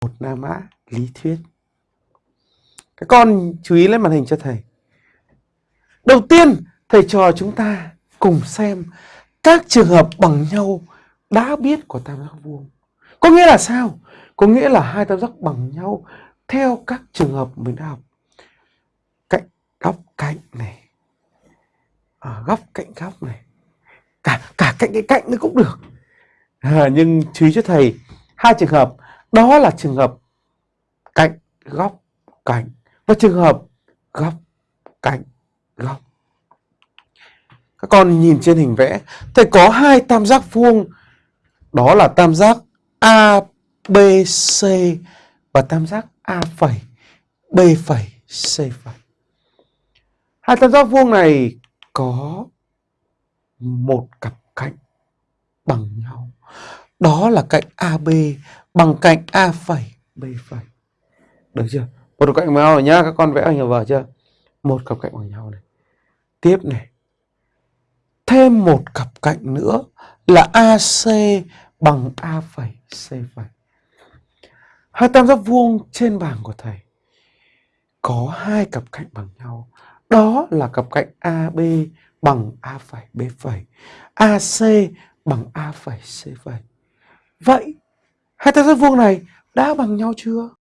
một la mã lý thuyết. Các con chú ý lên màn hình cho thầy. Đầu tiên, thầy trò chúng ta cùng xem các trường hợp bằng nhau đã biết của tam giác vuông. Có nghĩa là sao? Có nghĩa là hai tam giác bằng nhau theo các trường hợp mình đã học. Cạnh góc cạnh này. À, góc cạnh góc này. Cả cả cạnh cái cạnh nó cũng được. À, nhưng chú ý cho thầy hai trường hợp đó là trường hợp cạnh góc cạnh và trường hợp góc cạnh góc. Các con nhìn trên hình vẽ, thầy có hai tam giác vuông, đó là tam giác ABC và tam giác A phẩy, B phẩy, C phẩy. Hai tam giác vuông này có một cặp cạnh bằng nhau. Đó là cạnh AB bằng cạnh A phẩy, B phẩy. Được chưa? Một cặp cạnh bằng nhau rồi nhá, các con vẽ ở nhà vở chưa? Một cặp cạnh bằng nhau này. Tiếp này. Thêm một cặp cạnh nữa là AC bằng A phẩy, C phẩy. Hai tam giác vuông trên bảng của thầy có hai cặp cạnh bằng nhau. Đó là cặp cạnh AB bằng A phẩy B phẩy, AC bằng A phẩy C phẩy. Vậy hai tam giác vuông này đã bằng nhau chưa?